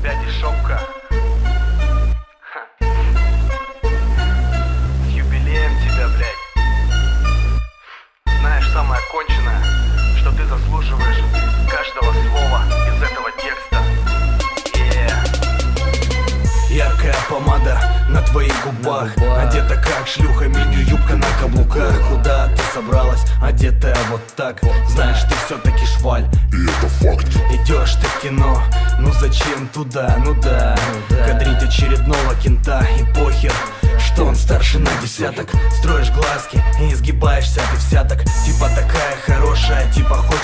тебя дешевка. С юбилеем тебя, блядь Знаешь, самое конченое, что ты заслуживаешь каждого слова из этого текста yeah. Яркая помада твоих губах. Одета как шлюха, мини-юбка на каблуках. Куда ты собралась, одетая вот так. Знаешь, ты все-таки шваль. И это факт. Идешь ты в кино, ну зачем туда, ну да. Кадрить очередного кента и похер что он старше на десяток. Строишь глазки и изгибаешься ты вся так Типа такая хорошая,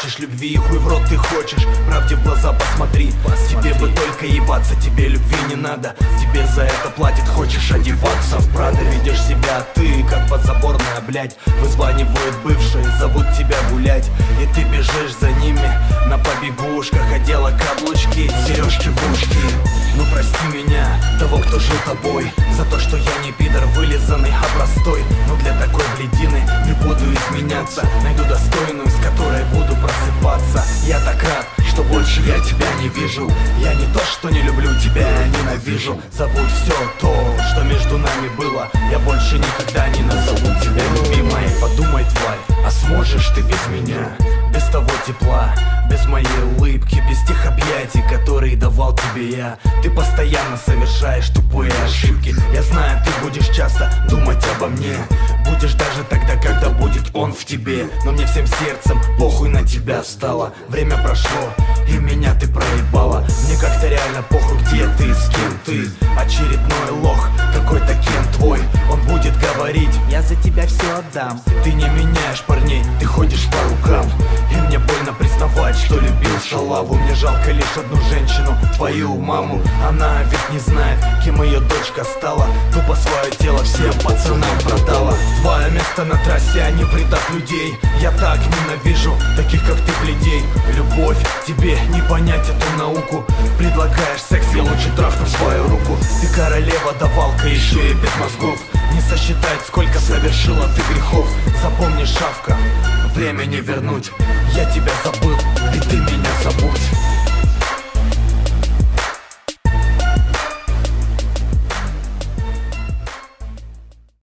хочешь любви и хуй в рот ты хочешь. Правде в глаза посмотри, тебе бы только ебаться Тебе любви не надо, тебе за это платит Хочешь одеваться в Прада, видишь себя ты Как подзаборная, блядь, вызванивают бывшие Зовут тебя гулять, и ты бежишь за ними На побегушках одела каблучки, сережки в ушки Ну прости меня, того, кто жил тобой За то, что я не пидор вылизанный, больше я тебя не вижу. Я не то, что не люблю тебя, я ненавижу. Забудь все то, что между нами было. Я больше никогда не назову тебя любимой. Подумай, тварь, а сможешь ты без меня? Без того тепла, без моей улыбки Без тех объятий, которые давал тебе я. Ты постоянно совершаешь тупые ошибки. Я знаю, ты будешь часто думать обо мне. Будешь даже тогда, когда будет он в тебе. Но мне всем сердцем похуй на тебя стало. Время прошло, и меня ты проебала. Мне как-то реально похуй, где ты, с кем ты. Очередной лох, какой-то кем твой. Он будет говорить Я за тебя все отдам Ты не меняешь парней, ты ходишь по рукам. И шалаву Мне жалко лишь одну женщину, твою маму. Она ведь не знает, кем ее дочка стала. Тупо свое тело всем пацанам продала. Твое место на трассе, а не в людей. Я так ненавижу таких, как ты, бледей Любовь, тебе не понять эту науку. Предлагаешь секс, я лучше трахну свою руку Ты королева, давалка, еще и без мозгов. Не сосчитать, сколько совершила ты грехов. Запомни, шавка, время не вернуть. Я тебя забыл, и ты меня забудь